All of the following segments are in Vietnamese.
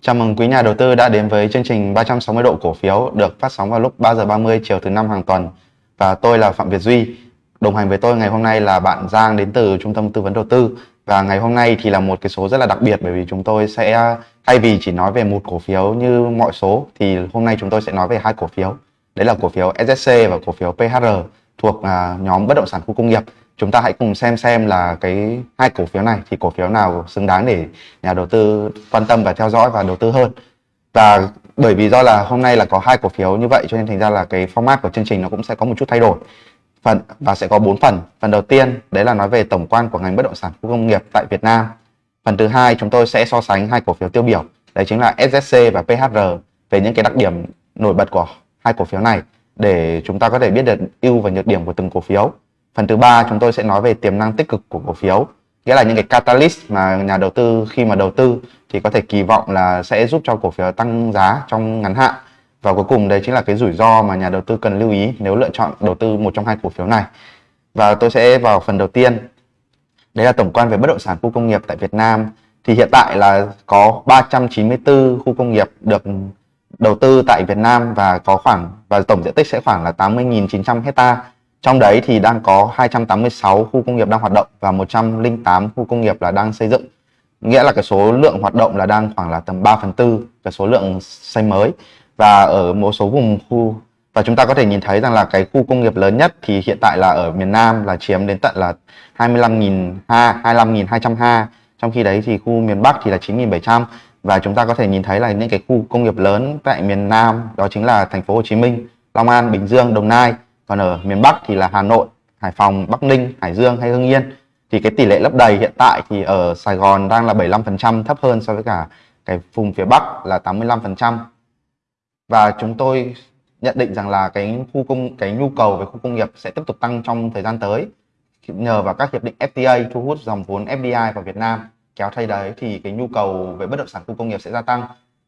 Chào mừng quý nhà đầu tư đã đến với chương trình 360 độ cổ phiếu được phát sóng vào lúc 3 giờ 30 chiều thứ năm hàng tuần. Và tôi là Phạm Việt Duy. Đồng hành với tôi ngày hôm nay là bạn Giang đến từ Trung tâm Tư vấn Đầu tư. Và ngày hôm nay thì là một cái số rất là đặc biệt bởi vì chúng tôi sẽ, thay vì chỉ nói về một cổ phiếu như mọi số, thì hôm nay chúng tôi sẽ nói về hai cổ phiếu. Đấy là cổ phiếu SSC và cổ phiếu PHR thuộc à, nhóm bất động sản khu công nghiệp chúng ta hãy cùng xem xem là cái hai cổ phiếu này, thì cổ phiếu nào xứng đáng để nhà đầu tư quan tâm và theo dõi và đầu tư hơn. Và bởi vì do là hôm nay là có hai cổ phiếu như vậy, cho nên thành ra là cái format của chương trình nó cũng sẽ có một chút thay đổi. Phần, và sẽ có bốn phần. Phần đầu tiên, đấy là nói về tổng quan của ngành bất động sản khu công nghiệp tại Việt Nam. Phần thứ hai, chúng tôi sẽ so sánh hai cổ phiếu tiêu biểu. Đấy chính là SSC và PHR về những cái đặc điểm nổi bật của hai cổ phiếu này để chúng ta có thể biết được ưu và nhược điểm của từng cổ phiếu. Phần thứ ba chúng tôi sẽ nói về tiềm năng tích cực của cổ phiếu, nghĩa là những cái catalyst mà nhà đầu tư khi mà đầu tư thì có thể kỳ vọng là sẽ giúp cho cổ phiếu tăng giá trong ngắn hạn. Và cuối cùng đấy chính là cái rủi ro mà nhà đầu tư cần lưu ý nếu lựa chọn đầu tư một trong hai cổ phiếu này. Và tôi sẽ vào phần đầu tiên. Đấy là tổng quan về bất động sản khu công nghiệp tại Việt Nam. Thì hiện tại là có 394 khu công nghiệp được đầu tư tại Việt Nam và có khoảng và tổng diện tích sẽ khoảng là 80.900 hecta trong đấy thì đang có 286 khu công nghiệp đang hoạt động và 108 khu công nghiệp là đang xây dựng. Nghĩa là cái số lượng hoạt động là đang khoảng là tầm 3 phần tư cái số lượng xây mới. Và ở một số vùng khu và chúng ta có thể nhìn thấy rằng là cái khu công nghiệp lớn nhất thì hiện tại là ở miền Nam là chiếm đến tận là 25.000 ha, 25.200 ha. Trong khi đấy thì khu miền Bắc thì là 9.700 và chúng ta có thể nhìn thấy là những cái khu công nghiệp lớn tại miền Nam đó chính là thành phố Hồ Chí Minh, Long An, Bình Dương, Đồng Nai còn ở miền Bắc thì là Hà Nội, Hải Phòng, Bắc Ninh, Hải Dương hay Hưng Yên. Thì cái tỷ lệ lấp đầy hiện tại thì ở Sài Gòn đang là 75% thấp hơn so với cả cái vùng phía Bắc là 85% và chúng tôi nhận định rằng là cái khu công, cái nhu cầu về khu công nghiệp sẽ tiếp tục tăng trong thời gian tới, nhờ vào các hiệp định FTA thu hút dòng vốn FDI vào Việt Nam. Kéo thay đấy thì cái nhu cầu về bất động sản khu công nghiệp sẽ gia tăng.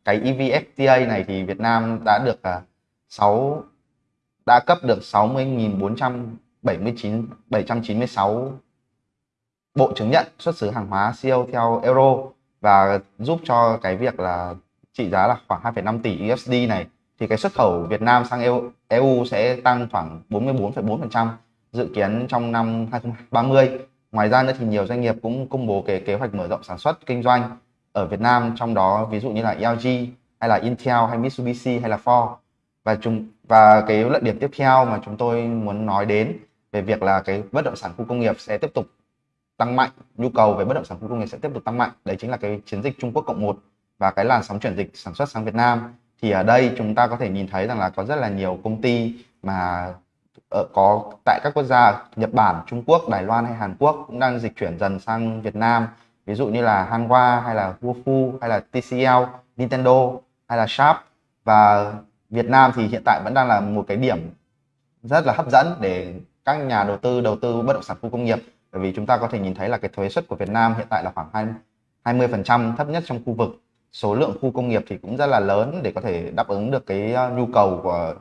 Cái EVFTA này thì Việt Nam đã được à, 6 đã cấp được 60.479 796 bộ chứng nhận xuất xứ hàng hóa siêu theo euro và giúp cho cái việc là trị giá là khoảng 2,5 tỷ USD này thì cái xuất khẩu Việt Nam sang EU, EU sẽ tăng khoảng 44,4% dự kiến trong năm 2030. Ngoài ra nữa thì nhiều doanh nghiệp cũng công bố cái kế hoạch mở rộng sản xuất kinh doanh ở Việt Nam trong đó ví dụ như là LG hay là Intel hay Mitsubishi hay là Ford và chúng và cái luận điểm tiếp theo mà chúng tôi muốn nói đến về việc là cái bất động sản khu công nghiệp sẽ tiếp tục tăng mạnh nhu cầu về bất động sản khu công nghiệp sẽ tiếp tục tăng mạnh. Đấy chính là cái chiến dịch Trung Quốc cộng một và cái làn sóng chuyển dịch sản xuất sang Việt Nam. Thì ở đây chúng ta có thể nhìn thấy rằng là có rất là nhiều công ty mà ở có tại các quốc gia Nhật Bản, Trung Quốc, Đài Loan hay Hàn Quốc cũng đang dịch chuyển dần sang Việt Nam. Ví dụ như là Hanwha hay là Wofu hay là TCL, Nintendo hay là Sharp. Và Việt Nam thì hiện tại vẫn đang là một cái điểm rất là hấp dẫn để các nhà đầu tư đầu tư bất động sản khu công nghiệp. Bởi vì chúng ta có thể nhìn thấy là cái thuế suất của Việt Nam hiện tại là khoảng 20 phần trăm thấp nhất trong khu vực. Số lượng khu công nghiệp thì cũng rất là lớn để có thể đáp ứng được cái à, nhu cầu của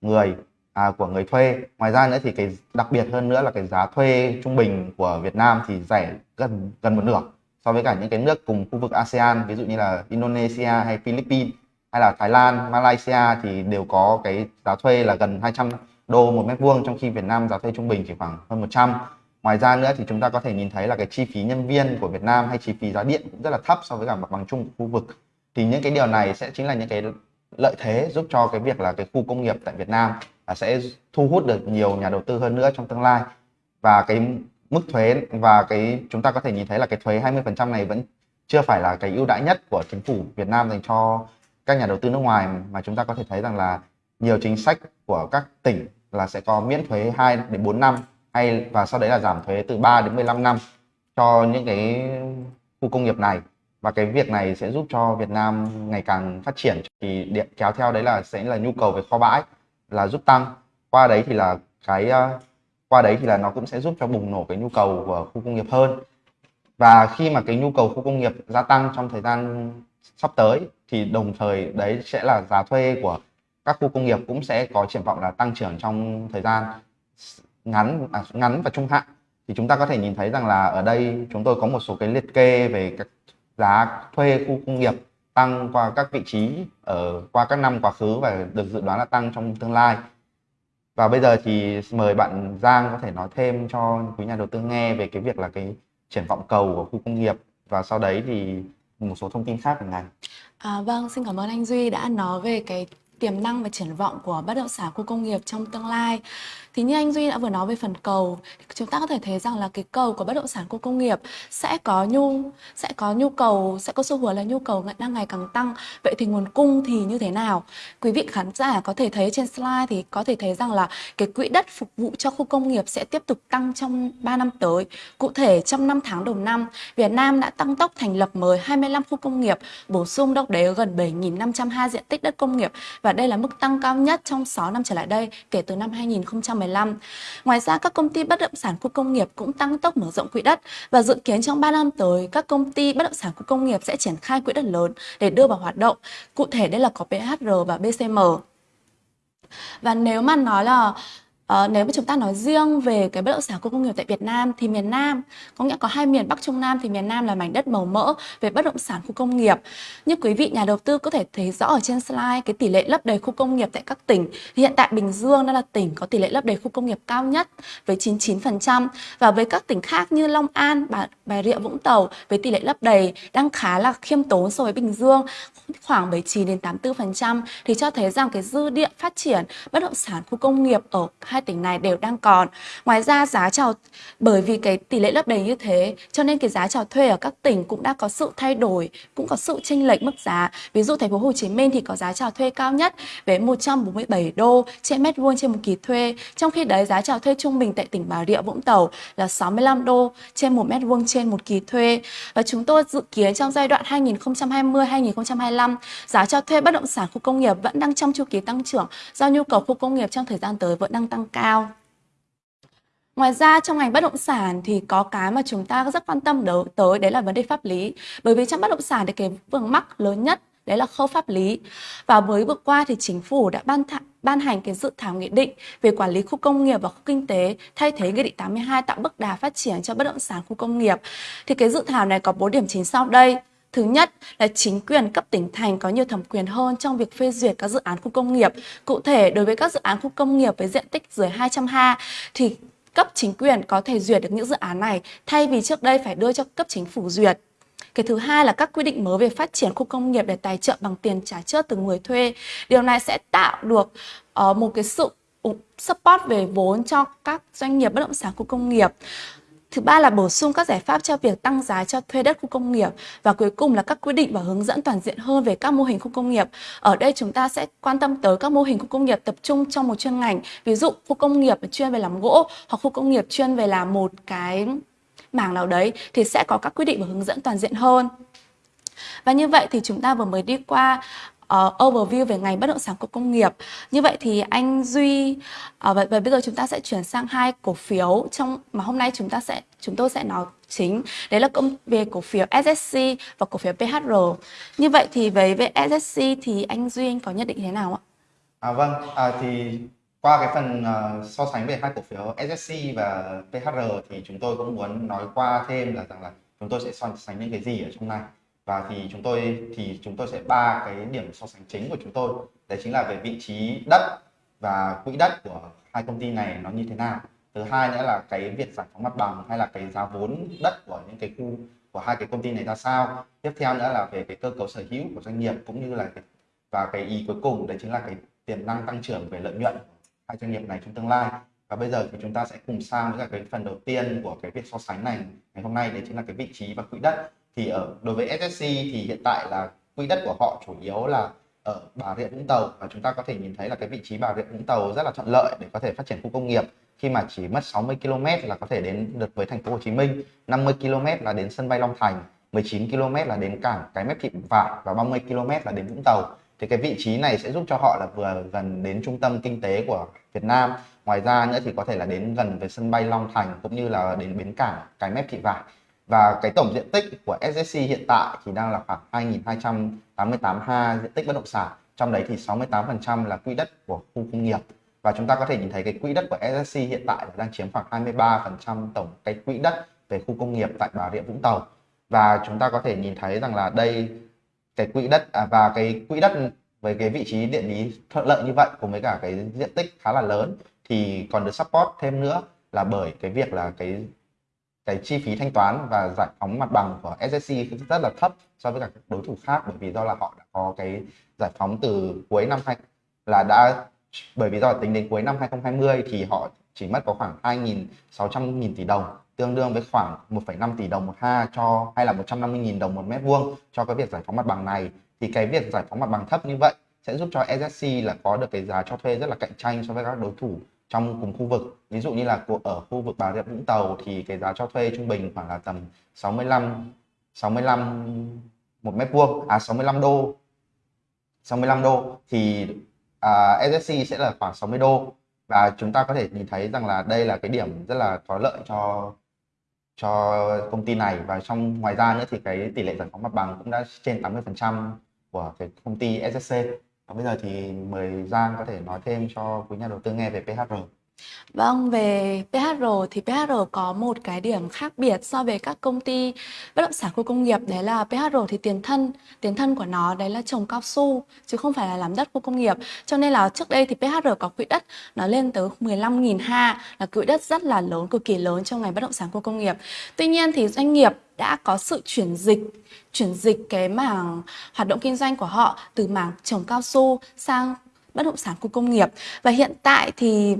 người à, của người thuê. Ngoài ra nữa thì cái đặc biệt hơn nữa là cái giá thuê trung bình của Việt Nam thì rẻ gần gần một nửa so với cả những cái nước cùng khu vực ASEAN ví dụ như là Indonesia hay Philippines hay là Thái Lan, Malaysia thì đều có cái giá thuê là gần 200 đô một mét vuông trong khi Việt Nam giá thuê trung bình chỉ khoảng hơn 100 ngoài ra nữa thì chúng ta có thể nhìn thấy là cái chi phí nhân viên của Việt Nam hay chi phí giá điện cũng rất là thấp so với cả mặt bằng chung của khu vực. Thì những cái điều này sẽ chính là những cái lợi thế giúp cho cái việc là cái khu công nghiệp tại Việt Nam là sẽ thu hút được nhiều nhà đầu tư hơn nữa trong tương lai. Và cái mức thuế và cái chúng ta có thể nhìn thấy là cái thuế 20% này vẫn chưa phải là cái ưu đãi nhất của chính phủ Việt Nam dành cho các nhà đầu tư nước ngoài mà chúng ta có thể thấy rằng là nhiều chính sách của các tỉnh là sẽ có miễn thuế 2 đến 4 năm hay và sau đấy là giảm thuế từ 3 đến 15 năm cho những cái khu công nghiệp này. Và cái việc này sẽ giúp cho Việt Nam ngày càng phát triển. Thì điện kéo theo đấy là sẽ là nhu cầu về kho bãi là giúp tăng. Qua đấy thì là cái ờ, qua đấy thì là nó cũng sẽ giúp cho bùng nổ cái nhu cầu của khu công nghiệp hơn. Và khi mà cái nhu cầu khu công nghiệp gia tăng trong thời gian sắp tới thì đồng thời đấy sẽ là giá thuê của các khu công nghiệp cũng sẽ có triển vọng là tăng trưởng trong thời gian ngắn à, ngắn và trung hạn. Thì chúng ta có thể nhìn thấy rằng là ở đây chúng tôi có một số cái liệt kê về các giá thuê khu công nghiệp tăng qua các vị trí ở qua các năm quá khứ và được dự đoán là tăng trong tương lai. Và bây giờ thì mời bạn Giang có thể nói thêm cho quý nhà đầu tư nghe về cái việc là cái triển vọng cầu của khu công nghiệp. Và sau đấy thì một số thông tin khác của ngành. À, vâng, xin cảm ơn anh Duy đã nói về cái tiềm năng và triển vọng của bất động sản khu công nghiệp trong tương lai. Thì như anh Duy đã vừa nói về phần cầu, chúng ta có thể thấy rằng là cái cầu của bất động sản khu công nghiệp sẽ có nhu sẽ có nhu cầu sẽ có xu hướng là nhu cầu đang ngày càng tăng. Vậy thì nguồn cung thì như thế nào? Quý vị khán giả có thể thấy trên slide thì có thể thấy rằng là cái quỹ đất phục vụ cho khu công nghiệp sẽ tiếp tục tăng trong 3 năm tới. Cụ thể trong 5 tháng đầu năm, Việt Nam đã tăng tốc thành lập mới 25 khu công nghiệp, bổ sung đâu đấy gần 7.502 diện tích đất công nghiệp và đây là mức tăng cao nhất trong 6 năm trở lại đây kể từ năm 2015. Ngoài ra, các công ty bất động sản khu công nghiệp cũng tăng tốc mở rộng quỹ đất và dự kiến trong 3 năm tới, các công ty bất động sản khu công nghiệp sẽ triển khai quỹ đất lớn để đưa vào hoạt động. Cụ thể, đây là có PHR và BCM. Và nếu mà nói là Ờ, nếu mà chúng ta nói riêng về cái bất động sản khu công nghiệp tại Việt Nam thì miền Nam có nghĩa có hai miền Bắc Trung Nam thì miền Nam là mảnh đất màu mỡ về bất động sản khu công nghiệp. Như quý vị nhà đầu tư có thể thấy rõ ở trên slide cái tỷ lệ lấp đầy khu công nghiệp tại các tỉnh. Thì hiện tại Bình Dương đang là tỉnh có tỷ lệ lấp đầy khu công nghiệp cao nhất với 99% và với các tỉnh khác như Long An, Bà, Bà Rịa Vũng Tàu với tỷ lệ lấp đầy đang khá là khiêm tốn so với Bình Dương khoảng 79 đến 84% thì cho thấy rằng cái dư địa phát triển bất động sản khu công nghiệp ở hai tỉnh này đều đang còn. Ngoài ra giá chào bởi vì cái tỷ lệ lấp đầy như thế cho nên cái giá chào thuê ở các tỉnh cũng đã có sự thay đổi, cũng có sự chênh lệch mức giá. Ví dụ thành phố Hồ Chí Minh thì có giá chào thuê cao nhất với 147 đô trên mét vuông trên một kỳ thuê. Trong khi đấy giá chào thuê trung bình tại tỉnh Bà Rịa Vũng Tàu là 65 đô trên một mét vuông trên một kỳ thuê. Và chúng tôi dự kiến trong giai đoạn 2020-2025 giá cho thuê bất động sản khu công nghiệp vẫn đang trong chu kỳ tăng trưởng do nhu cầu khu công nghiệp trong thời gian tới vẫn đang tăng cao. Ngoài ra trong ngành bất động sản thì có cái mà chúng ta rất quan tâm tới đấy là vấn đề pháp lý. Bởi vì trong bất động sản thì cái vướng mắc lớn nhất đấy là khâu pháp lý. Và mới vừa qua thì chính phủ đã ban thả, ban hành cái dự thảo nghị định về quản lý khu công nghiệp và khu kinh tế thay thế nghị định 82 tạo bước đà phát triển cho bất động sản khu công nghiệp. Thì cái dự thảo này có 4 điểm chính sau đây. Thứ nhất là chính quyền cấp tỉnh thành có nhiều thẩm quyền hơn trong việc phê duyệt các dự án khu công nghiệp. Cụ thể, đối với các dự án khu công nghiệp với diện tích dưới 200 ha thì cấp chính quyền có thể duyệt được những dự án này thay vì trước đây phải đưa cho cấp chính phủ duyệt. Cái thứ hai là các quy định mới về phát triển khu công nghiệp để tài trợ bằng tiền trả trước từ người thuê. Điều này sẽ tạo được uh, một cái sự support về vốn cho các doanh nghiệp bất động sản khu công nghiệp. Thứ ba là bổ sung các giải pháp cho việc tăng giá cho thuê đất khu công nghiệp và cuối cùng là các quy định và hướng dẫn toàn diện hơn về các mô hình khu công nghiệp. Ở đây chúng ta sẽ quan tâm tới các mô hình khu công nghiệp tập trung trong một chuyên ngành, ví dụ khu công nghiệp chuyên về làm gỗ hoặc khu công nghiệp chuyên về làm một cái mảng nào đấy thì sẽ có các quy định và hướng dẫn toàn diện hơn. Và như vậy thì chúng ta vừa mới đi qua uh, overview về ngành bất động sản của công nghiệp. Như vậy thì anh Duy uh, và, và bây giờ chúng ta sẽ chuyển sang hai cổ phiếu trong mà hôm nay chúng ta sẽ chúng tôi sẽ nói chính đấy là công về cổ phiếu SSC và cổ phiếu PHR. Như vậy thì về về SSC thì anh Duy anh có nhận định thế nào ạ? À vâng, à, thì qua cái phần uh, so sánh về hai cổ phiếu SSC và PHR thì chúng tôi cũng muốn nói qua thêm là rằng là chúng tôi sẽ so sánh những cái gì ở trong này và thì chúng tôi thì chúng tôi sẽ ba cái điểm so sánh chính của chúng tôi. Đấy chính là về vị trí đất và quỹ đất của hai công ty này nó như thế nào. Thứ hai nữa là cái việc giải phóng mặt bằng hay là cái giá vốn đất của những cái khu của hai cái công ty này ra sao. Tiếp theo nữa là về cái cơ cấu sở hữu của doanh nghiệp cũng như là cái, và cái ý cuối cùng đấy chính là cái tiềm năng tăng trưởng về lợi nhuận hai doanh nghiệp này trong tương lai. Và bây giờ thì chúng ta sẽ cùng sang với cái phần đầu tiên của cái việc so sánh này ngày hôm nay đấy chính là cái vị trí và quỹ đất thì ở đối với SSC thì hiện tại là quỹ đất của họ chủ yếu là ở Bà Rịa Vũng Tàu và chúng ta có thể nhìn thấy là cái vị trí Bà Rịa Vũng Tàu rất là thuận lợi để có thể phát triển khu công nghiệp khi mà chỉ mất 60 km là có thể đến được với thành phố Hồ Chí Minh, 50 km là đến sân bay Long Thành, 19 km là đến cảng Cái Mép Thị Vải và 30 km là đến Vũng Tàu. Thì cái vị trí này sẽ giúp cho họ là vừa gần đến trung tâm kinh tế của Việt Nam. Ngoài ra nữa thì có thể là đến gần với sân bay Long Thành cũng như là đến bến cảng Cái Mép Thị Vải và cái tổng diện tích của SSC hiện tại thì đang là khoảng 2.288 ha diện tích bất động sản. Trong đấy thì 68% là quỹ đất của khu công nghiệp. Và chúng ta có thể nhìn thấy cái quỹ đất của SSC hiện tại đang chiếm khoảng 23% tổng cái quỹ đất về khu công nghiệp tại Bà Rịa Vũng Tàu. Và chúng ta có thể nhìn thấy rằng là đây cái quỹ đất à, và cái quỹ đất với cái vị trí địa lý thuận lợi như vậy cùng với cả cái diện tích khá là lớn thì còn được support thêm nữa là bởi cái việc là cái cái chi phí thanh toán và giải phóng mặt bằng của SSC rất là thấp so với cả các đối thủ khác bởi vì do là họ đã có cái giải phóng từ cuối năm hai là đã bởi vì do tính đến cuối năm 2020 thì họ chỉ mất có khoảng 2.600 nghìn tỷ đồng tương đương với khoảng 1,5 tỷ đồng một ha cho hay là 150.000 đồng một mét vuông cho cái việc giải phóng mặt bằng này. Thì cái việc giải phóng mặt bằng thấp như vậy sẽ giúp cho SSC là có được cái giá cho thuê rất là cạnh tranh so với các đối thủ trong cùng khu vực. Ví dụ như là ở khu vực Bà Rịa Vũng Tàu thì cái giá cho thuê trung bình khoảng là tầm 65 65 một mét vuông à 65 đô. 65 đô thì à, SSC sẽ là khoảng 60 đô. Và chúng ta có thể nhìn thấy rằng là đây là cái điểm rất là có lợi cho cho công ty này. Và trong ngoài ra nữa thì cái tỷ lệ giải phóng mặt bằng cũng đã trên 80% của cái công ty SSC và bây giờ thì mời Giang có thể nói thêm cho quý nhà đầu tư nghe về PHR Vâng, về PHR thì PHR có một cái điểm khác biệt so với các công ty bất động sản khu công nghiệp đấy là PHR thì tiền thân, tiền thân của nó đấy là trồng cao su chứ không phải là làm đất khu công nghiệp. Cho nên là trước đây thì PHR có quỹ đất nó lên tới 15.000 ha là quỹ đất rất là lớn, cực kỳ lớn trong ngành bất động sản khu công nghiệp. Tuy nhiên thì doanh nghiệp đã có sự chuyển dịch chuyển dịch cái mảng hoạt động kinh doanh của họ từ mảng trồng cao su sang bất động sản khu công nghiệp và hiện tại thì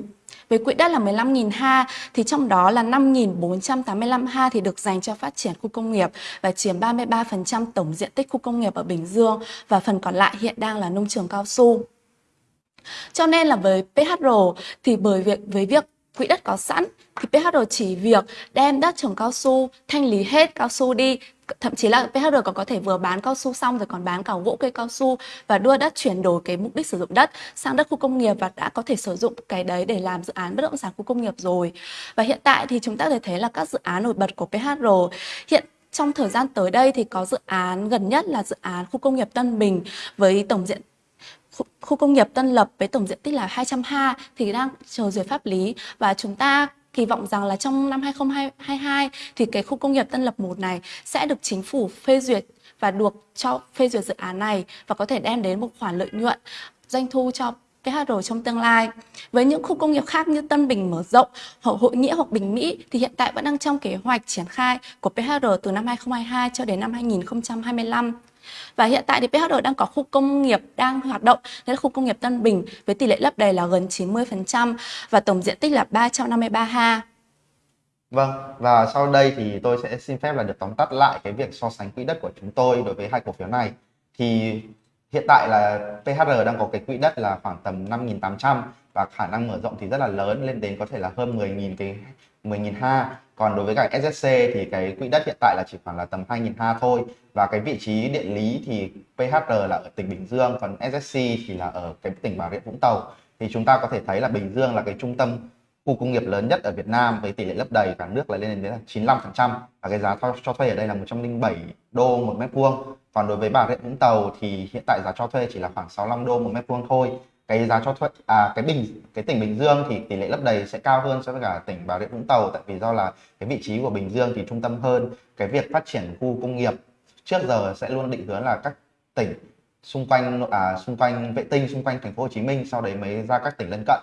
với quỹ đất là 15.000 ha, thì trong đó là 5.485 ha thì được dành cho phát triển khu công nghiệp và chiếm 33% tổng diện tích khu công nghiệp ở Bình Dương và phần còn lại hiện đang là nông trường cao su. Cho nên là với PHR thì bởi việc, với việc quỹ đất có sẵn thì PHR chỉ việc đem đất trồng cao su, thanh lý hết cao su đi thậm chí là PHR còn có thể vừa bán cao su xong rồi còn bán cả gỗ cây cao su và đưa đất chuyển đổi cái mục đích sử dụng đất sang đất khu công nghiệp và đã có thể sử dụng cái đấy để làm dự án bất động sản khu công nghiệp rồi. Và hiện tại thì chúng ta có thể thấy là các dự án nổi bật của PHR hiện trong thời gian tới đây thì có dự án gần nhất là dự án khu công nghiệp Tân Bình với tổng diện, khu công nghiệp Tân Lập với tổng diện tích là 200 ha thì đang chờ duyệt pháp lý. Và chúng ta kỳ vọng rằng là trong năm 2022 thì cái khu công nghiệp Tân Lập 1 này sẽ được chính phủ phê duyệt và được cho phê duyệt dự án này và có thể đem đến một khoản lợi nhuận doanh thu cho PHR trong tương lai. Với những khu công nghiệp khác như Tân Bình mở rộng, Hậu Hội Nghĩa hoặc Bình Mỹ thì hiện tại vẫn đang trong kế hoạch triển khai của PHR từ năm 2022 cho đến năm 2025. Và hiện tại thì PHR đang có khu công nghiệp đang hoạt động, đấy là khu công nghiệp Tân Bình với tỷ lệ lấp đầy là gần 90% và tổng diện tích là 353 ha. Vâng, và sau đây thì tôi sẽ xin phép là được tóm tắt lại cái việc so sánh quỹ đất của chúng tôi đối với hai cổ phiếu này. Thì hiện tại là PHR đang có cái quỹ đất là khoảng tầm 5.800 và khả năng mở rộng thì rất là lớn lên đến có thể là hơn 10.000 cái 10.000 ha. Còn đối với cả SSC thì cái quỹ đất hiện tại là chỉ khoảng là tầm 2.000 ha thôi. Và cái vị trí địa lý thì PHR là ở tỉnh Bình Dương, còn SSC thì là ở cái tỉnh Bà Rịa Vũng Tàu. Thì chúng ta có thể thấy là Bình Dương là cái trung tâm khu công nghiệp lớn nhất ở Việt Nam với tỷ lệ lấp đầy, cả nước là lên đến là 95% và cái giá cho thuê ở đây là 107 đô một mét vuông. Còn đối với Bà Rịa Vũng Tàu thì hiện tại giá cho thuê chỉ là khoảng 65 đô một mét vuông thôi cái giá cho thuê à cái bình cái tỉnh Bình Dương thì tỷ lệ lấp đầy sẽ cao hơn so với cả tỉnh Bà Rịa Vũng Tàu tại vì do là cái vị trí của Bình Dương thì trung tâm hơn cái việc phát triển khu công nghiệp trước giờ sẽ luôn định hướng là các tỉnh xung quanh à, xung quanh vệ tinh xung quanh thành phố Hồ Chí Minh sau đấy mới ra các tỉnh lân cận.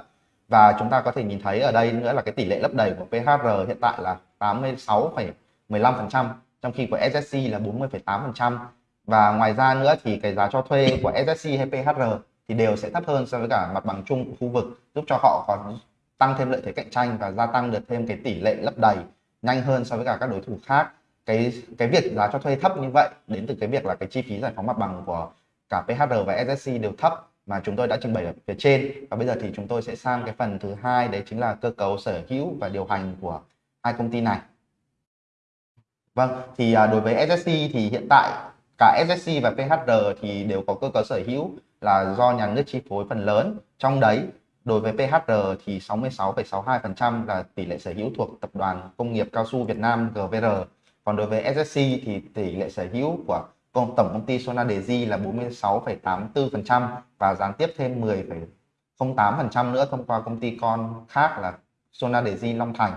Và chúng ta có thể nhìn thấy ở đây nữa là cái tỷ lệ lấp đầy của PHR hiện tại là 86,15% trong khi của SSC là 40,8% và ngoài ra nữa thì cái giá cho thuê của SSC hay PHR thì đều sẽ thấp hơn so với cả mặt bằng chung của khu vực, giúp cho họ có tăng thêm lợi thế cạnh tranh và gia tăng được thêm cái tỷ lệ lấp đầy nhanh hơn so với cả các đối thủ khác. Cái cái việc giá cho thuê thấp như vậy, đến từ cái việc là cái chi phí giải phóng mặt bằng của cả PHR và SSC đều thấp mà chúng tôi đã trình bày ở phía trên. Và bây giờ thì chúng tôi sẽ sang cái phần thứ hai, đấy chính là cơ cấu sở hữu và điều hành của hai công ty này. Vâng thì à, đối với SSC thì hiện tại cả SSC và PHR thì đều có cơ cấu sở hữu là do nhà nước chi phối phần lớn. Trong đấy đối với PHR thì 66,62% là tỷ lệ sở hữu thuộc tập đoàn công nghiệp cao su Việt Nam GVR còn đối với SSC thì tỷ lệ sở hữu của tổng công ty Sonadesi là 46,84% và gián tiếp thêm 10,08% nữa thông qua công ty con khác là Sonadesi Long Thành.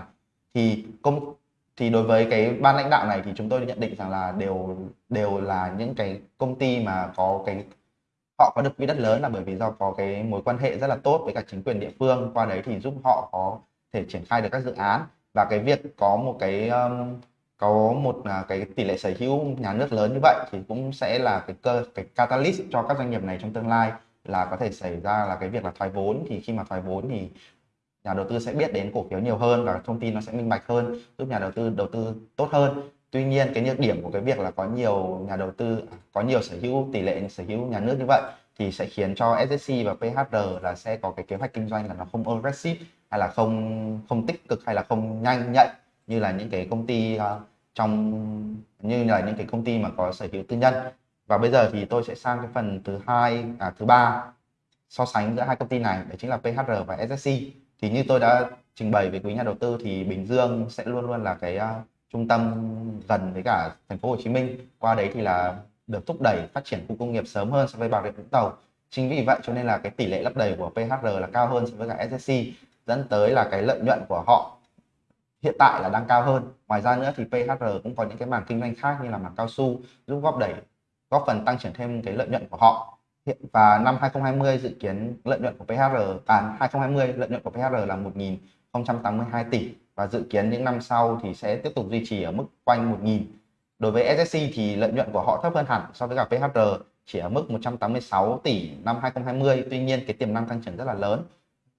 Thì công thì đối với cái ban lãnh đạo này thì chúng tôi nhận định rằng là đều đều là những cái công ty mà có cái họ có được quỹ đất lớn là bởi vì do có cái mối quan hệ rất là tốt với cả chính quyền địa phương. Qua đấy thì giúp họ có thể triển khai được các dự án. Và cái việc có một cái um, có một uh, cái tỷ lệ sở hữu nhà nước lớn như vậy thì cũng sẽ là cái cơ cái catalyst cho các doanh nghiệp này trong tương lai là có thể xảy ra là cái việc là thoái vốn. Thì khi mà thoái vốn thì nhà đầu tư sẽ biết đến cổ phiếu nhiều hơn và thông tin nó sẽ minh bạch hơn giúp nhà đầu tư đầu tư tốt hơn tuy nhiên cái nhược điểm của cái việc là có nhiều nhà đầu tư có nhiều sở hữu tỷ lệ sở hữu nhà nước như vậy thì sẽ khiến cho SSC và PHR là sẽ có cái kế hoạch kinh doanh là nó không aggressive hay là không không tích cực hay là không nhanh nhạy như là những cái công ty uh, trong như là những cái công ty mà có sở hữu tư nhân. Và bây giờ thì tôi sẽ sang cái phần thứ hai à, thứ ba so sánh giữa hai công ty này đấy chính là PHR và SSC thì như tôi đã trình bày với quý nhà đầu tư thì Bình Dương sẽ luôn luôn là cái uh, trung tâm gần với cả thành phố Hồ Chí Minh. Qua đấy thì là được thúc đẩy phát triển khu công nghiệp sớm hơn so với Bà Rịa Vũng Tàu. Chính vì vậy cho nên là cái tỷ lệ lấp đầy của PHR là cao hơn so với cả SSC dẫn tới là cái lợi nhuận của họ hiện tại là đang cao hơn. Ngoài ra nữa thì PHR cũng có những cái mảng kinh doanh khác như là mảng cao su, giúp góp đẩy, góp phần tăng trưởng thêm cái lợi nhuận của họ. Hiện, và năm 2020 dự kiến lợi nhuận của PHR à 2020 lợi nhuận của PHR là 1.082 tỷ và dự kiến những năm sau thì sẽ tiếp tục duy trì ở mức quanh 1.000 đối với SSC thì lợi nhuận của họ thấp hơn hẳn so với cả PHR chỉ ở mức 186 tỷ năm 2020 tuy nhiên cái tiềm năng tăng trưởng rất là lớn.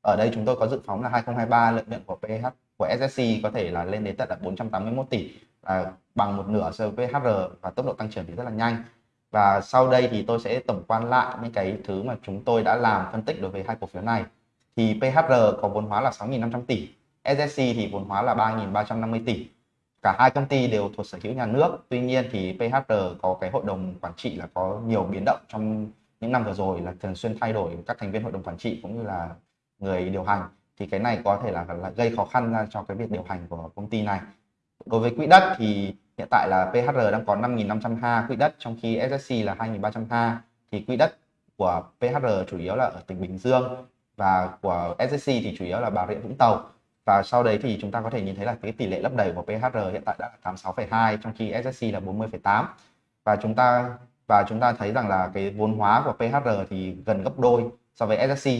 Ở đây chúng tôi có dự phóng là 2023 lợi nhuận của PH của SSC có thể là lên đến tận là 481 tỷ à, bằng một nửa so với PHR và tốc độ tăng trưởng thì rất là nhanh. Và sau đây thì tôi sẽ tổng quan lại những cái thứ mà chúng tôi đã làm phân tích đối với hai cổ phiếu này. Thì PHR có vốn hóa là 6.500 tỷ. SSC thì vốn hóa là 3.350 tỷ. Cả hai công ty đều thuộc sở hữu nhà nước. Tuy nhiên thì PHR có cái hội đồng quản trị là có nhiều biến động trong những năm vừa rồi là thường xuyên thay đổi các thành viên hội đồng quản trị cũng như là người điều hành. Thì cái này có thể là, là gây khó khăn ra cho cái việc điều hành của công ty này. Đối với quỹ đất thì hiện tại là PHR đang có 5.500 ha quỹ đất trong khi SSC là 2.300 ha. Thì quỹ đất của PHR chủ yếu là ở tỉnh Bình Dương và của SSC thì chủ yếu là Bà Rịa Vũng Tàu và sau đấy thì chúng ta có thể nhìn thấy là cái tỷ lệ lấp đầy của PHR hiện tại đã là 86,2 trong khi SSC là 40,8 và chúng ta và chúng ta thấy rằng là cái vốn hóa của PHR thì gần gấp đôi so với SSC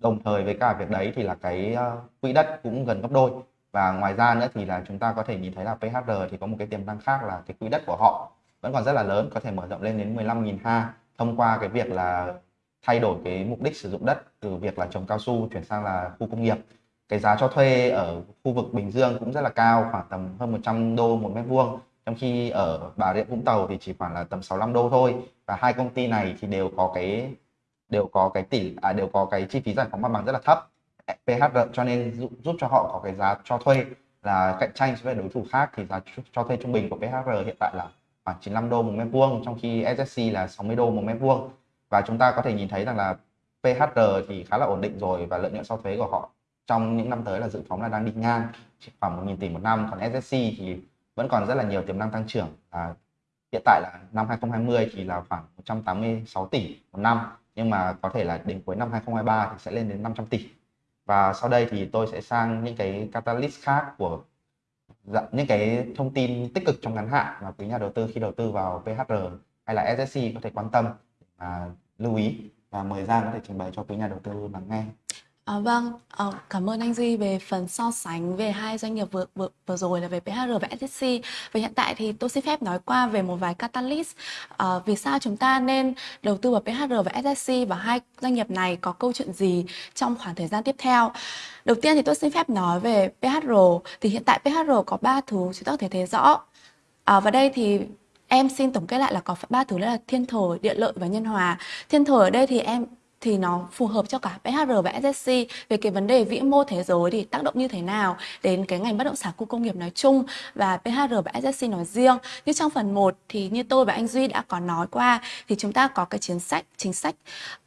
đồng thời với cả việc đấy thì là cái ờ, quỹ đất cũng gần gấp đôi. Và ngoài ra nữa thì là chúng ta có thể nhìn thấy là PHR thì có một cái tiềm năng khác là cái quỹ đất của họ vẫn còn rất là lớn có thể mở rộng lên đến 15.000 ha thông qua cái việc là thay đổi cái mục đích sử dụng đất từ việc là trồng cao su chuyển sang là khu công nghiệp cái giá cho thuê ở khu vực Bình Dương cũng rất là cao khoảng tầm hơn 100 đô một mét vuông. Trong khi ở Bà Rịa Vũng Tàu thì chỉ khoảng là tầm 65 đô thôi. Và hai công ty này thì đều có cái đều có cái tỷ à, đều có cái chi phí giải phóng mặt bằng rất là thấp. PHR cho nên giúp, giúp cho họ có cái giá cho thuê. Là cạnh tranh với đối thủ khác thì giá cho thuê trung bình của PHR hiện tại là khoảng 95 đô một mét vuông trong khi SSC là 60 đô một mét vuông. Và chúng ta có thể nhìn thấy rằng là PHR thì khá là ổn định rồi và lợi nhuận sau thuế của họ trong những năm tới là dự phóng là đang đi ngang khoảng 1.000 tỷ một năm còn SSC thì vẫn còn rất là nhiều tiềm năng tăng trưởng à, hiện tại là năm 2020 thì là khoảng 186 tỷ một năm nhưng mà có thể là đến cuối năm 2023 thì sẽ lên đến 500 tỷ và sau đây thì tôi sẽ sang những cái catalyst khác của dạ, những cái thông tin tích cực trong ngắn hạn mà quý nhà đầu tư khi đầu tư vào PHR hay là SSC có thể quan tâm và lưu ý và mời Giang có thể trình bày cho quý nhà đầu tư lắng nghe. À, vâng, à, cảm ơn anh Duy về phần so sánh về hai doanh nghiệp vừa vừa, vừa rồi là về PHR và SSC. Và hiện tại thì tôi xin phép nói qua về một vài catalyst à, vì sao chúng ta nên đầu tư vào PHR và SSC và hai doanh nghiệp này có câu chuyện gì trong khoảng thời gian tiếp theo. Đầu tiên thì tôi xin phép nói về PHR thì hiện tại PHR có ba thứ chúng ta có thể thấy rõ. À, và đây thì em xin tổng kết lại là có ba thứ là thiên thời, địa lợi và nhân hòa. Thiên thời ở đây thì em thì nó phù hợp cho cả PHR và SSC về cái vấn đề vĩ mô thế giới thì tác động như thế nào đến cái ngành bất động sản khu công nghiệp nói chung và PHR và SSC nói riêng. Như trong phần 1 thì như tôi và anh Duy đã có nói qua thì chúng ta có cái chính sách chính sách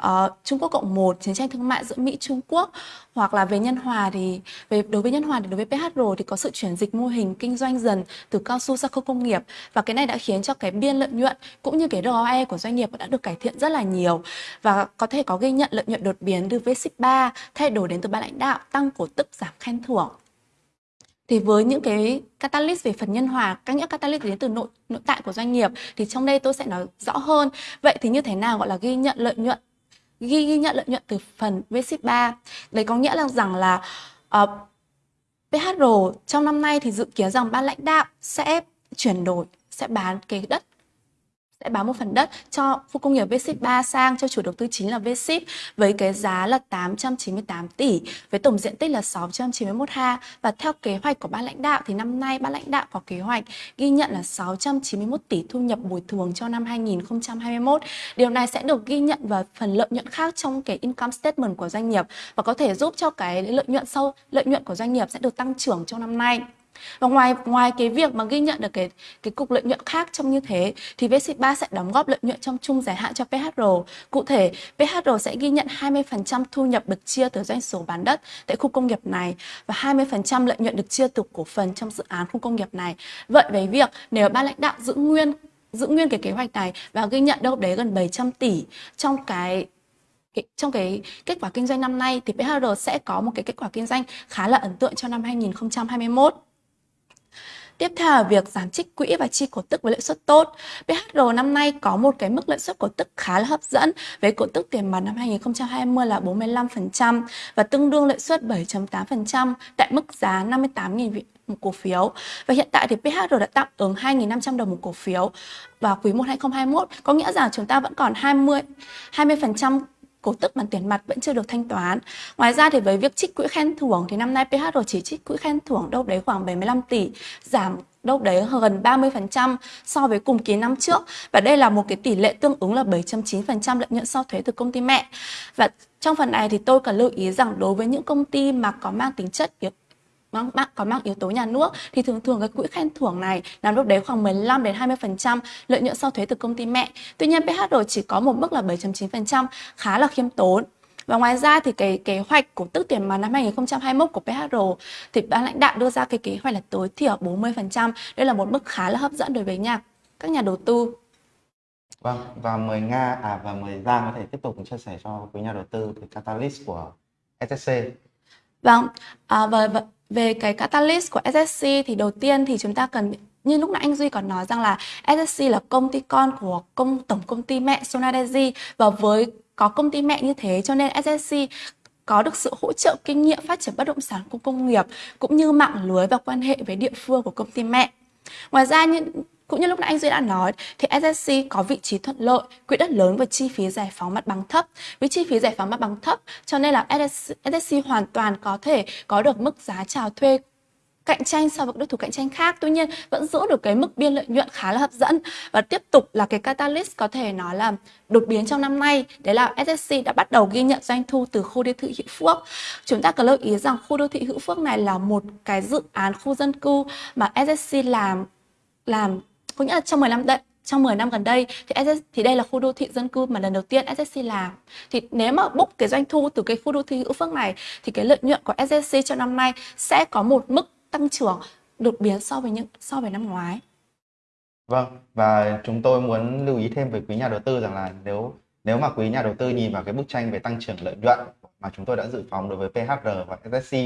uh, Trung Quốc cộng 1 chiến tranh thương mại giữa Mỹ Trung Quốc hoặc là về nhân hòa thì về đối với nhân hòa thì đối với PHR thì có sự chuyển dịch mô hình kinh doanh dần từ cao su sang khu công nghiệp. Và cái này đã khiến cho cái biên lợi nhuận cũng như cái ROE của doanh nghiệp đã được cải thiện rất là nhiều. Và có thể có ghi nhận lợi nhuận đột biến từ V-3, thay đổi đến từ ban lãnh đạo tăng cổ tức giảm khen thưởng. Thì với những cái catalyst về phần nhân hòa các những catalyst đến từ nội nội tại của doanh nghiệp thì trong đây tôi sẽ nói rõ hơn. Vậy thì như thế nào gọi là ghi nhận lợi nhuận? Ghi, ghi nhận lợi nhuận từ phần V-3. đấy có nghĩa là rằng là ờ, uh, PHR trong năm nay thì dự kiến rằng ban lãnh đạo sẽ chuyển đổi sẽ bán cái đất sẽ bán một phần đất cho khu công nghiệp V-Ship 3 sang, cho chủ đầu tư chính là V-Ship, với cái giá là 898 tỷ, với tổng diện tích là 691 ha và theo kế hoạch của ban lãnh đạo thì năm nay ban lãnh đạo có kế hoạch ghi nhận là 691 tỷ thu nhập bồi thường cho năm 2021. Điều này sẽ được ghi nhận vào phần lợi nhuận khác trong cái income statement của doanh nghiệp và có thể giúp cho cái lợi nhuận sau lợi nhuận của doanh nghiệp sẽ được tăng trưởng trong năm nay. Và ngoài ngoài cái việc mà ghi nhận được cái cái cục lợi nhuận khác trong như thế thì VC3 sẽ đóng góp lợi nhuận trong chung dài hạn cho PHR. Cụ thể, PHR sẽ ghi nhận 20% thu nhập được chia từ doanh số bán đất tại khu công nghiệp này và 20% lợi nhuận được chia từ cổ phần trong dự án khu công nghiệp này. Vậy với việc nếu ban lãnh đạo giữ nguyên giữ nguyên cái kế hoạch này và ghi nhận đâu đấy gần 700 tỷ trong cái trong cái kết quả kinh doanh năm nay thì PHR sẽ có một cái kết quả kinh doanh khá là ấn tượng cho năm 2021. Tiếp theo là việc giảm trích quỹ và chi cổ tức với lợi suất tốt. PHR năm nay có một cái mức lợi suất cổ tức khá là hấp dẫn với cổ tức tiền mặt năm 2020 là 45% và tương đương lợi suất 7.8% tại mức giá 58.000 một cổ phiếu. Và hiện tại thì PHR đã tạm ứng 2.500 đồng một cổ phiếu vào quý 1 2021, có nghĩa rằng chúng ta vẫn còn 20 20% cổ tức bằng tiền mặt vẫn chưa được thanh toán. Ngoài ra thì với việc trích quỹ khen thưởng thì năm nay PHR chỉ trích quỹ khen thưởng đâu đấy khoảng 75 tỷ, giảm đâu đấy gần 30% so với cùng kỳ năm trước và đây là một cái tỷ lệ tương ứng là 7.9% lợi nhuận sau thuế từ công ty mẹ. Và trong phần này thì tôi cần lưu ý rằng đối với những công ty mà có mang tính chất mang, mang có mang yếu tố nhà nước thì thường thường cái quỹ khen thưởng này nằm lúc đấy khoảng 15 đến 20% lợi nhuận sau thuế từ công ty mẹ. Tuy nhiên PHR chỉ có một mức là 7.9% khá là khiêm tốn. Và ngoài ra thì cái kế hoạch của tức tiền mặt năm 2021 của PHR thì ban lãnh đạo đưa ra cái kế hoạch là tối thiểu 40%. Đây là một mức khá là hấp dẫn đối với nhà các nhà đầu tư. Vâng, và mời Nga à và mời Giang có thể tiếp tục chia sẻ cho quý nhà đầu tư cái catalyst của SSC. Vâng, à, và, và về cái catalyst của SSC thì đầu tiên thì chúng ta cần, như lúc nãy anh Duy còn nói rằng là SSC là công ty con của công, tổng công ty mẹ Sonadeji và với có công ty mẹ như thế cho nên SSC có được sự hỗ trợ kinh nghiệm phát triển bất động sản của công nghiệp cũng như mạng lưới và quan hệ với địa phương của công ty mẹ. Ngoài ra những cũng như lúc nãy anh Duy đã nói thì SSC có vị trí thuận lợi, quỹ đất lớn và chi phí giải phóng mặt bằng thấp. Với chi phí giải phóng mặt bằng thấp cho nên là SSC, SSC hoàn toàn có thể có được mức giá chào thuê cạnh tranh so với đối thủ cạnh tranh khác. Tuy nhiên vẫn giữ được cái mức biên lợi nhuận khá là hấp dẫn. Và tiếp tục là cái catalyst có thể nói là đột biến trong năm nay. Đấy là SSC đã bắt đầu ghi nhận doanh thu từ khu đô thị Hữu Phước. Chúng ta cần lưu ý rằng khu đô thị Hữu Phước này là một cái dự án khu dân cư mà SSC làm làm có nghĩa là trong 10 năm trong 10 năm gần đây thì SS, thì đây là khu đô thị dân cư mà lần đầu tiên SSC làm thì nếu mà book cái doanh thu từ cái khu đô thị hữu phước này thì cái lợi nhuận của SSC cho năm nay sẽ có một mức tăng trưởng đột biến so với những so với năm ngoái. Vâng và chúng tôi muốn lưu ý thêm với quý nhà đầu tư rằng là nếu nếu mà quý nhà đầu tư nhìn vào cái bức tranh về tăng trưởng lợi nhuận mà chúng tôi đã dự phóng đối với PHR và SSC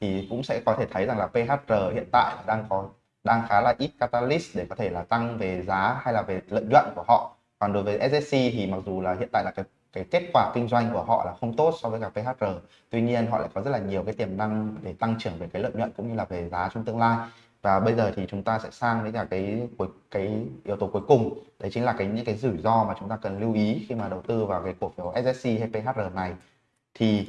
thì cũng sẽ có thể thấy rằng là PHR hiện tại đang có đang khá là ít catalyst để có thể là tăng về giá hay là về lợi nhuận của họ. Còn đối với SSC thì mặc dù là hiện tại là cái cái kết quả kinh doanh của họ là không tốt so với cả PHR tuy nhiên họ lại có rất là nhiều cái tiềm năng để tăng trưởng về cái lợi nhuận cũng như là về giá trong tương lai. Và bây giờ thì chúng ta sẽ sang đến cả cái cuối, cái yếu tố cuối cùng. Đấy chính là cái, những cái rủi ro mà chúng ta cần lưu ý khi mà đầu tư vào cái cổ phiếu SSC hay PHR này. Thì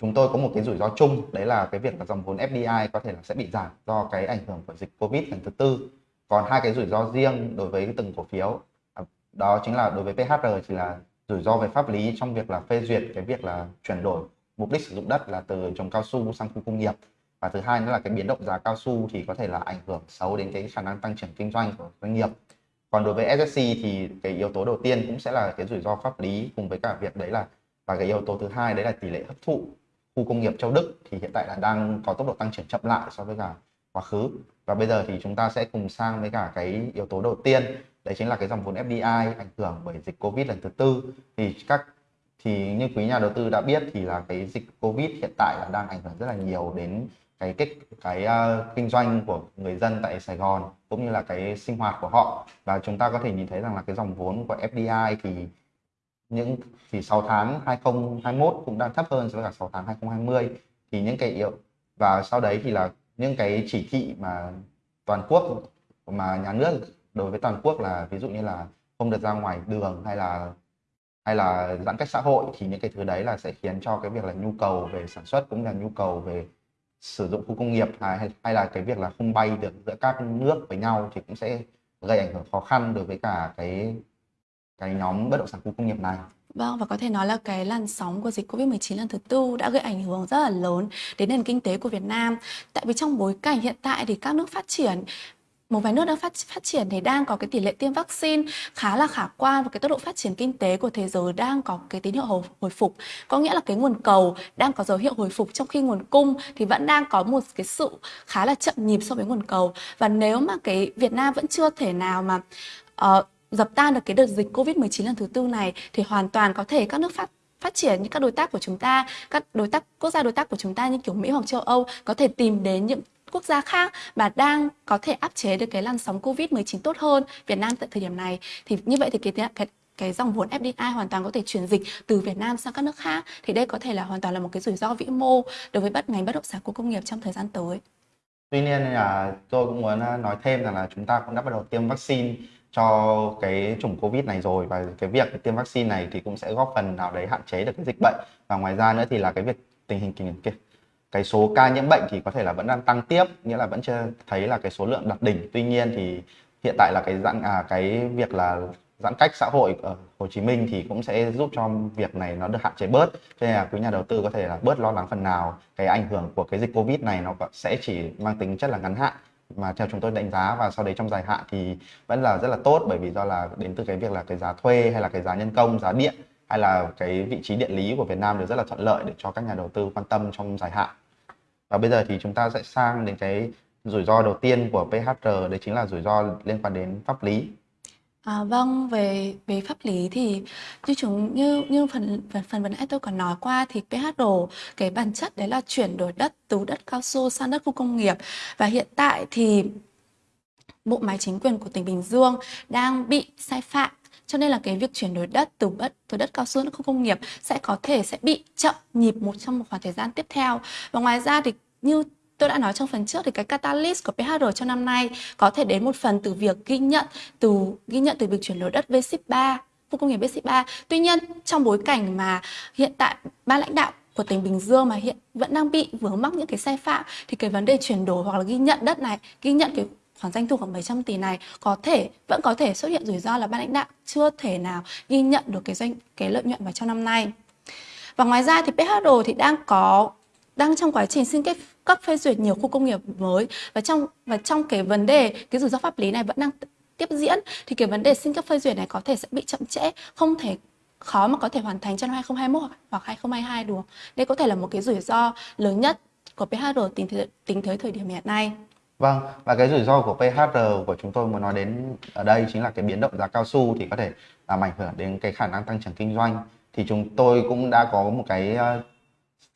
chúng tôi có một cái rủi ro chung, đấy là cái việc là dòng vốn FDI có thể là sẽ bị giảm do cái ảnh hưởng của dịch Covid lần thứ tư. Còn hai cái rủi ro riêng đối với từng cổ phiếu à, đó chính là đối với PHR chỉ là rủi ro về pháp lý trong việc là phê duyệt cái việc là chuyển đổi mục đích sử dụng đất là từ trồng cao su sang khu công nghiệp. Và thứ hai nữa là cái biến động giá cao su thì có thể là ảnh hưởng xấu đến cái khả năng tăng trưởng kinh doanh của doanh nghiệp. Còn đối với SSC thì cái yếu tố đầu tiên cũng sẽ là cái rủi ro pháp lý cùng với cả việc đấy là, và cái yếu tố thứ hai đấy là tỷ lệ hấp thụ khu công nghiệp châu Đức thì hiện tại là đang có tốc độ tăng trưởng chậm lại so với cả quá khứ. Và bây giờ thì chúng ta sẽ cùng sang với cả cái yếu tố đầu tiên đấy chính là cái dòng vốn FDI ảnh hưởng bởi dịch Covid lần thứ tư. Thì các thì như quý nhà đầu tư đã biết thì là cái dịch Covid hiện tại là đang ảnh hưởng rất là nhiều đến cái kết cái uh, kinh doanh của người dân tại Sài Gòn cũng như là cái sinh hoạt của họ. Và chúng ta có thể nhìn thấy rằng là cái dòng vốn của FDI thì những thì 6 tháng 2021 cũng đang thấp hơn so với cả 6 tháng 2020 thì những cái yếu và sau đấy thì là những cái chỉ thị mà toàn quốc mà nhà nước đối với toàn quốc là ví dụ như là không được ra ngoài đường hay là hay là giãn cách xã hội thì những cái thứ đấy là sẽ khiến cho cái việc là nhu cầu về sản xuất cũng là nhu cầu về sử dụng khu công nghiệp hay, hay là cái việc là không bay được giữa các nước với nhau thì cũng sẽ gây ảnh hưởng khó khăn đối với cả cái cái nhóm bất động sản khu công nghiệp này. Vâng, và có thể nói là cái làn sóng của dịch Covid-19 lần thứ tư đã gây ảnh hưởng rất là lớn đến nền kinh tế của Việt Nam. Tại vì trong bối cảnh hiện tại thì các nước phát triển một vài nước đang phát phát triển thì đang có cái tỷ lệ tiêm vaccine khá là khả quan và cái tốc độ phát triển kinh tế của thế giới đang có cái tín hiệu hồi, hồi phục có nghĩa là cái nguồn cầu đang có dấu hiệu hồi phục trong khi nguồn cung thì vẫn đang có một cái sự khá là chậm nhịp so với nguồn cầu và nếu mà cái Việt Nam vẫn chưa thể nào mà uh, dập tan được cái đợt dịch Covid-19 lần thứ tư này thì hoàn toàn có thể các nước phát phát triển như các đối tác của chúng ta, các đối tác quốc gia đối tác của chúng ta như kiểu Mỹ hoặc châu Âu có thể tìm đến những quốc gia khác mà đang có thể áp chế được cái làn sóng Covid-19 tốt hơn Việt Nam tại thời điểm này thì như vậy thì cái cái cái dòng vốn FDI hoàn toàn có thể chuyển dịch từ Việt Nam sang các nước khác thì đây có thể là hoàn toàn là một cái rủi ro vĩ mô đối với bất ngành bất động sản của công nghiệp trong thời gian tới. Tuy nhiên là tôi cũng muốn à, nói thêm rằng là chúng ta cũng đã bắt đầu tiêm vaccine cho cái chủng covid này rồi và cái việc tiêm vaccine này thì cũng sẽ góp phần nào đấy hạn chế được cái dịch bệnh. Và ngoài ra nữa thì là cái việc tình hình kinh cái, cái số ca nhiễm bệnh thì có thể là vẫn đang tăng tiếp nghĩa là vẫn chưa thấy là cái số lượng đạt đỉnh. Tuy nhiên thì hiện tại là cái giãn à cái việc là giãn cách xã hội ở Hồ Chí Minh thì cũng sẽ giúp cho việc này nó được hạn chế bớt. Cho nên là quý nhà đầu tư có thể là bớt lo lắng phần nào. Cái ảnh hưởng của cái dịch Covid này nó sẽ chỉ mang tính chất là ngắn hạn mà theo chúng tôi đánh giá và sau đấy trong dài hạn thì vẫn là rất là tốt bởi vì do là đến từ cái việc là cái giá thuê hay là cái giá nhân công, giá điện hay là cái vị trí địa lý của Việt Nam đều rất là thuận lợi để cho các nhà đầu tư quan tâm trong dài hạn. Và bây giờ thì chúng ta sẽ sang đến cái rủi ro đầu tiên của PHR đấy chính là rủi ro liên quan đến pháp lý. À, vâng, về về pháp lý thì như chúng như như phần phần phần vừa nãy tôi còn nói qua thì PH đồ cái bản chất đấy là chuyển đổi đất từ đất cao su sang đất khu công nghiệp. Và hiện tại thì bộ máy chính quyền của tỉnh Bình Dương đang bị sai phạm. Cho nên là cái việc chuyển đổi đất từ đất từ đất cao su sang khu công nghiệp sẽ có thể sẽ bị chậm nhịp một trong một khoảng thời gian tiếp theo. Và ngoài ra thì như Tôi đã nói trong phần trước thì cái catalyst của PHR cho năm nay có thể đến một phần từ việc ghi nhận từ ghi nhận từ việc chuyển đổi đất V3 khu công nghiệp V3. Tuy nhiên trong bối cảnh mà hiện tại ban lãnh đạo của tỉnh Bình Dương mà hiện vẫn đang bị vướng mắc những cái sai phạm thì cái vấn đề chuyển đổi hoặc là ghi nhận đất này, ghi nhận cái khoản doanh thu khoảng 700 tỷ này có thể vẫn có thể xuất hiện rủi ro là ban lãnh đạo chưa thể nào ghi nhận được cái doanh cái lợi nhuận vào trong năm nay. Và ngoài ra thì PHR thì đang có đang trong quá trình xin kết cấp phê duyệt nhiều khu công nghiệp mới và trong và trong cái vấn đề cái rủi ro pháp lý này vẫn đang tiếp diễn thì cái vấn đề xin cấp phê duyệt này có thể sẽ bị chậm trễ không thể khó mà có thể hoàn thành trong 2021 hoặc 2022 được. Đây có thể là một cái rủi ro lớn nhất của PHR tính tới, tính tới thời điểm hiện nay. Vâng, và cái rủi ro của PHR của chúng tôi muốn nói đến ở đây chính là cái biến động giá cao su thì có thể làm ảnh hưởng đến cái khả năng tăng trưởng kinh doanh. Thì chúng tôi cũng đã có một cái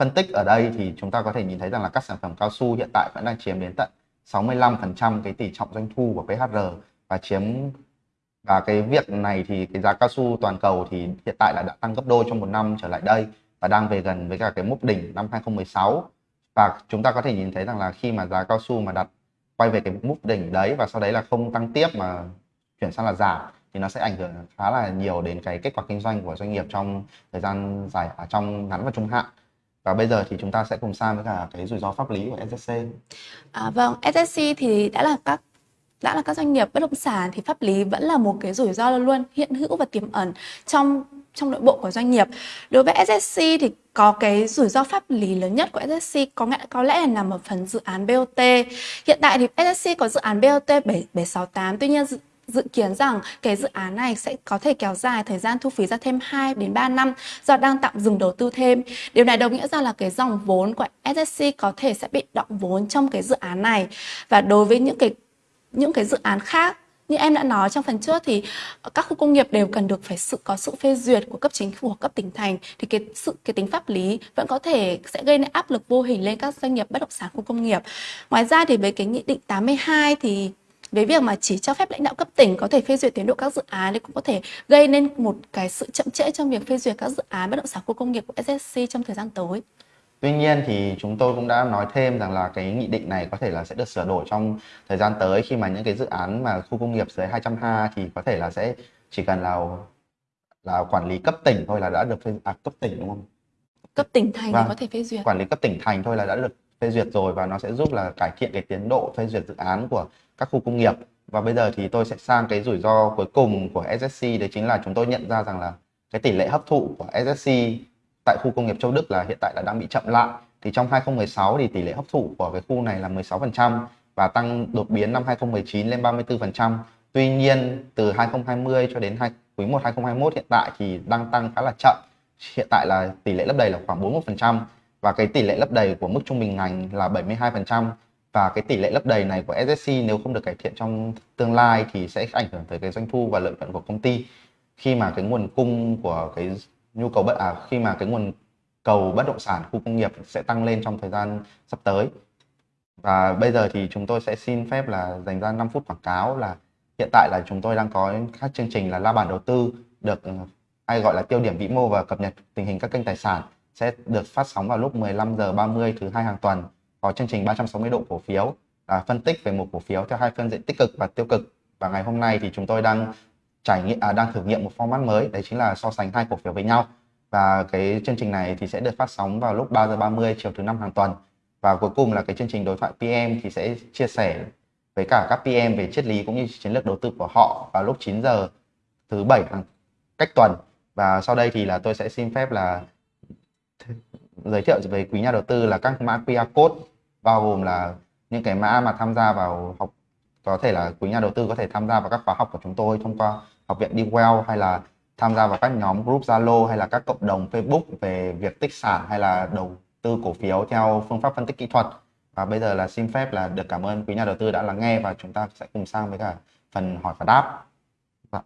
phân tích ở đây thì chúng ta có thể nhìn thấy rằng là các sản phẩm cao su hiện tại vẫn đang chiếm đến tận 65% cái tỷ trọng doanh thu của PHR và chiếm, và cái việc này thì cái giá cao su toàn cầu thì hiện tại là đã tăng gấp đôi trong một năm trở lại đây và đang về gần với cả cái mốc đỉnh năm 2016 và chúng ta có thể nhìn thấy rằng là khi mà giá cao su mà đặt quay về cái mốc đỉnh đấy và sau đấy là không tăng tiếp mà chuyển sang là giảm thì nó sẽ ảnh hưởng khá là nhiều đến cái kết quả kinh doanh của doanh nghiệp trong thời gian dài ở trong ngắn và trung hạn và bây giờ thì chúng ta sẽ cùng sang với cả cái rủi ro pháp lý của SSC. À, vâng, SSC thì đã là các đã là các doanh nghiệp bất động sản thì pháp lý vẫn là một cái rủi ro luôn hiện hữu và tiềm ẩn trong trong nội bộ của doanh nghiệp. Đối với SSC thì có cái rủi ro pháp lý lớn nhất của SSC có lẽ có lẽ là nằm ở phần dự án BOT. Hiện tại thì SSC có dự án BOT 7, 768 tuy nhiên dự dự kiến rằng cái dự án này sẽ có thể kéo dài thời gian thu phí ra thêm 2 đến 3 năm do đang tạm dừng đầu tư thêm. Điều này đồng nghĩa rằng là cái dòng vốn của SSC có thể sẽ bị động vốn trong cái dự án này. Và đối với những cái những cái dự án khác, như em đã nói trong phần trước thì các khu công nghiệp đều cần được phải sự, có sự phê duyệt của cấp chính phủ hoặc cấp tỉnh thành thì cái sự, cái tính pháp lý vẫn có thể sẽ gây nên áp lực vô hình lên các doanh nghiệp bất động sản khu công nghiệp. Ngoài ra thì với cái nghị định 82 thì với việc mà chỉ cho phép lãnh đạo cấp tỉnh có thể phê duyệt tiến độ các dự án thì cũng có thể gây nên một cái sự chậm trễ trong việc phê duyệt các dự án bất động sản khu công nghiệp của SSC trong thời gian tới. Tuy nhiên thì chúng tôi cũng đã nói thêm rằng là cái nghị định này có thể là sẽ được sửa đổi trong thời gian tới khi mà những cái dự án mà khu công nghiệp dưới 200 ha thì có thể là sẽ chỉ cần là là quản lý cấp tỉnh thôi là đã được phê à, cấp tỉnh đúng không? Cấp tỉnh thành Vâng. thì có thể phê duyệt. Quản lý cấp tỉnh thành thôi là đã được phê duyệt rồi và nó sẽ giúp là cải thiện cái tiến độ phê duyệt dự án của các khu công nghiệp. Và bây giờ thì tôi sẽ sang cái rủi ro cuối cùng của SSC đấy chính là chúng tôi nhận ra rằng là cái tỷ lệ hấp thụ của SSC tại khu công nghiệp Châu Đức là hiện tại là đang bị chậm lại. Thì trong 2016 thì tỷ lệ hấp thụ của cái khu này là 16% và tăng đột biến năm 2019 lên 34%. Tuy nhiên, từ 2020 cho đến quý 1 2021 hiện tại thì đang tăng khá là chậm. Hiện tại là tỷ lệ lấp đầy là khoảng 41% và cái tỷ lệ lấp đầy của mức trung bình ngành là 72% và cái tỷ lệ lấp đầy này của SSC nếu không được cải thiện trong tương lai thì sẽ ảnh hưởng tới cái doanh thu và lợi nhuận của công ty. Khi mà cái nguồn cung của cái nhu cầu bất à khi mà cái nguồn cầu bất động sản, khu công nghiệp sẽ tăng lên trong thời gian sắp tới. Và bây giờ thì chúng tôi sẽ xin phép là dành ra 5 phút quảng cáo là hiện tại là chúng tôi đang có các chương trình là la bàn đầu tư được à, hay gọi là tiêu điểm vĩ mô và cập nhật tình hình các kênh tài sản sẽ được phát sóng vào lúc 15 giờ 30 thứ hai hàng tuần có chương trình 360 độ cổ phiếu. Là phân tích về một cổ phiếu theo hai phân diện tích cực và tiêu cực. Và ngày hôm nay thì chúng tôi đang trải nghiệm à, đang thử nghiệm một format mới đấy chính là so sánh hai cổ phiếu với nhau. Và cái chương trình này thì sẽ được phát sóng vào lúc 3 giờ 30 chiều thứ năm hàng tuần. Và cuối cùng là cái chương trình đối thoại PM thì sẽ chia sẻ với cả các PM về triết lý cũng như chiến lược đầu tư của họ vào lúc 9 giờ thứ bảy hàng cách tuần. Và sau đây thì là tôi sẽ xin phép là giới thiệu về quý nhà đầu tư là các mã QR code bao gồm là những cái mã mà tham gia vào học có thể là quý nhà đầu tư có thể tham gia vào các khóa học của chúng tôi thông qua học viện đi well hay là tham gia vào các nhóm group Zalo hay là các cộng đồng Facebook về việc tích sản hay là đầu tư cổ phiếu theo phương pháp phân tích kỹ thuật. Và bây giờ là xin phép là được cảm ơn quý nhà đầu tư đã lắng nghe và chúng ta sẽ cùng sang với cả phần hỏi và đáp. Dạ,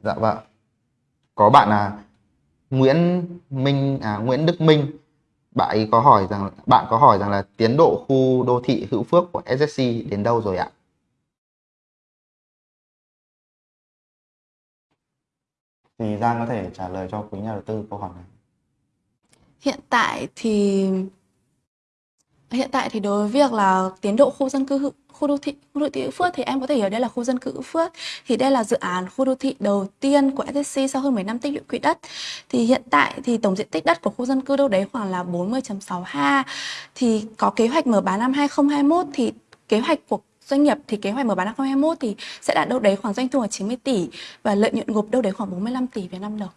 dạ vâng có bạn là Nguyễn Minh à Nguyễn Đức Minh bạn ấy có hỏi rằng bạn có hỏi rằng là tiến độ khu đô thị Hữu Phước của SSC đến đâu rồi ạ? Thì Giang có thể trả lời cho quý nhà đầu tư câu hỏi này. Hiện tại thì hiện tại thì đối với việc là tiến độ khu dân cư khu đô thị, khu đô thị Hữu Phước thì em có thể hiểu đây là khu dân cư Hữu Phước. Thì đây là dự án khu đô thị đầu tiên của SSC sau hơn 10 năm tích lũy quỹ đất. Thì hiện tại thì tổng diện tích đất của khu dân cư đâu đấy khoảng là 40.6 ha. Thì có kế hoạch mở bán năm 2021 thì kế hoạch của doanh nghiệp thì kế hoạch mở bán năm 2021 thì sẽ đạt đâu đấy khoảng doanh thu là 90 tỷ và lợi nhuận gộp đâu đấy khoảng 45 tỷ Việt Nam đồng.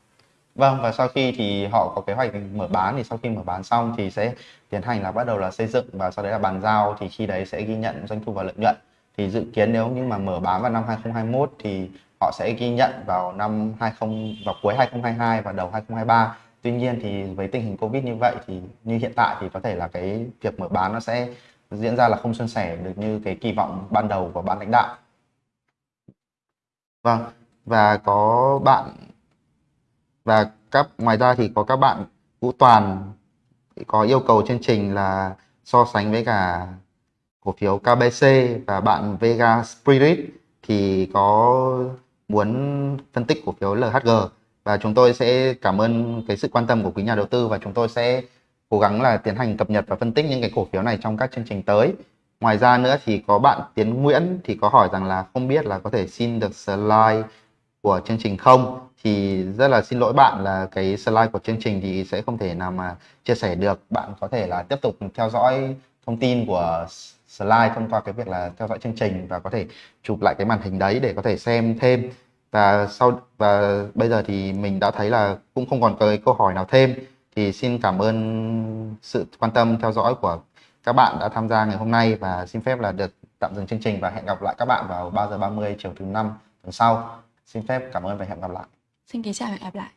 Vâng và sau khi thì họ có kế hoạch mở bán thì sau khi mở bán xong thì sẽ tiến hành là bắt đầu là xây dựng và sau đấy là bàn giao thì khi đấy sẽ ghi nhận doanh thu và lợi nhuận. Thì dự kiến nếu như mà mở bán vào năm 2021 thì họ sẽ ghi nhận vào năm 20 vào cuối 2022 và đầu 2023. Tuy nhiên thì với tình hình Covid như vậy thì như hiện tại thì có thể là cái việc mở bán nó sẽ diễn ra là không suôn sẻ được như cái kỳ vọng ban đầu của ban lãnh đạo. Vâng và có bạn và các, ngoài ra thì có các bạn Vũ Toàn có yêu cầu chương trình là so sánh với cả cổ phiếu KBC và bạn Vega Spirit thì có muốn phân tích cổ phiếu LHG và chúng tôi sẽ cảm ơn cái sự quan tâm của quý nhà đầu tư và chúng tôi sẽ cố gắng là tiến hành cập nhật và phân tích những cái cổ phiếu này trong các chương trình tới. Ngoài ra nữa thì có bạn Tiến Nguyễn thì có hỏi rằng là không biết là có thể xin được slide của chương trình không, thì rất là xin lỗi bạn là cái slide của chương trình thì sẽ không thể nào mà chia sẻ được. Bạn có thể là tiếp tục theo dõi thông tin của slide thông qua cái việc là theo dõi chương trình và có thể chụp lại cái màn hình đấy để có thể xem thêm. Và sau, và bây giờ thì mình đã thấy là cũng không còn cái câu hỏi nào thêm. Thì xin cảm ơn sự quan tâm theo dõi của các bạn đã tham gia ngày hôm nay và xin phép là được tạm dừng chương trình và hẹn gặp lại các bạn vào 3 giờ 30 chiều thứ năm tuần sau. Xin phép cảm ơn và hẹn gặp lại. Xin kính chào và hẹn gặp lại.